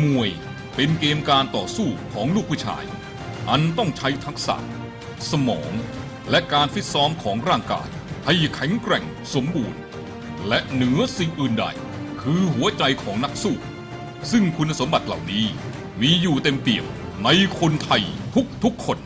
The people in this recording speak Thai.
มวยเป็นเกมการต่อสู้ของลูกผู้ชาย อันต้องใช้ทักษะ สมอง และการฟิตซ้อมของร่างกาย ให้แข็งแกร่งสมบูรณ์ และเหนือสิ่งอื่นใด คือหัวใจของนักสู้ ซึ่งคุณสมบัติเหล่านี้มีอยู่เต็มเปี่ยมในคนไทยทุกๆคน